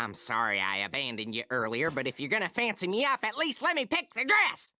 I'm sorry I abandoned you earlier, but if you're gonna fancy me up, at least let me pick the dress!